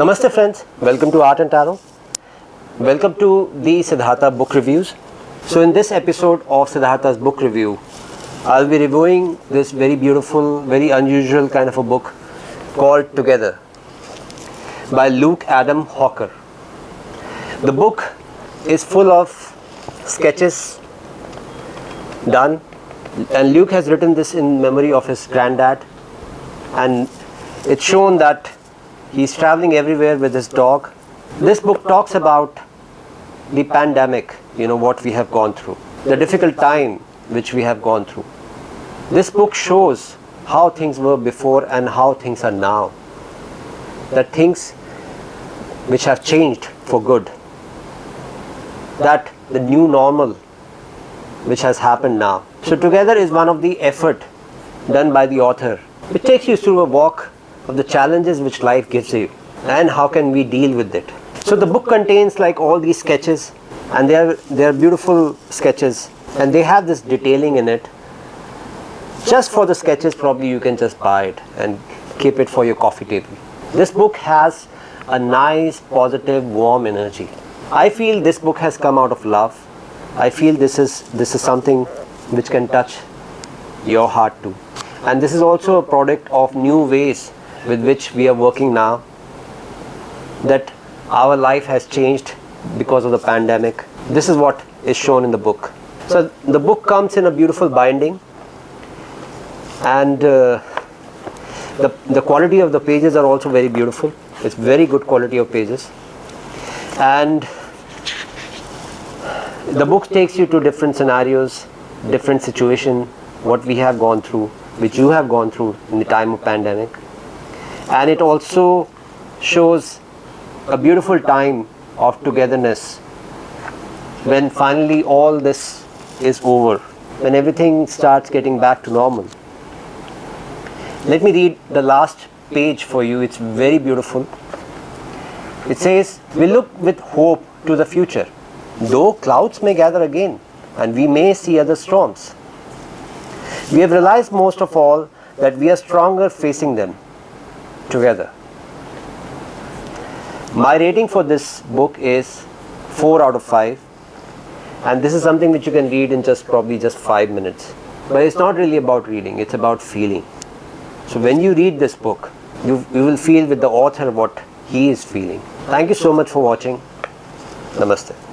Namaste friends, welcome to Art and Tarot. Welcome to the Siddhartha book reviews. So in this episode of Siddhartha's book review, I'll be reviewing this very beautiful, very unusual kind of a book called Together by Luke Adam Hawker. The book is full of sketches done and Luke has written this in memory of his granddad and it's shown that he's traveling everywhere with his dog. This book talks about the pandemic, you know, what we have gone through, the difficult time which we have gone through. This book shows how things were before and how things are now. That things which have changed for good. That the new normal which has happened now. So together is one of the effort done by the author which takes you through a walk of the challenges which life gives you and how can we deal with it. So the book contains like all these sketches and they are they are beautiful sketches and they have this detailing in it. Just for the sketches probably you can just buy it and keep it for your coffee table. This book has a nice positive warm energy. I feel this book has come out of love. I feel this is this is something which can touch your heart too. And this is also a product of new ways with which we are working now that our life has changed because of the pandemic. This is what is shown in the book. So the book comes in a beautiful binding and uh, the, the quality of the pages are also very beautiful. It's very good quality of pages and the book takes you to different scenarios, different situation, what we have gone through, which you have gone through in the time of pandemic and it also shows a beautiful time of togetherness when finally all this is over when everything starts getting back to normal. Let me read the last page for you. It's very beautiful. It says we look with hope to the future. Though clouds may gather again and we may see other storms we have realized most of all that we are stronger facing them together. My rating for this book is 4 out of 5 and this is something which you can read in just probably just 5 minutes. But it's not really about reading, it's about feeling. So when you read this book, you, you will feel with the author what he is feeling. Thank you so much for watching. Namaste.